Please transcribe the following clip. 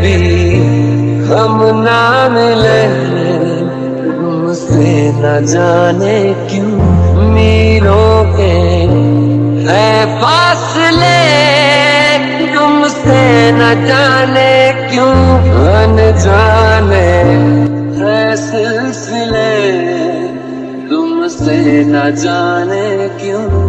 भी हम ना मिले तुमसे न जाने क्यों मीलों के है फासले, तुमसे न जाने क्यों अनजाने है सिलसिले तुमसे न जाने क्यों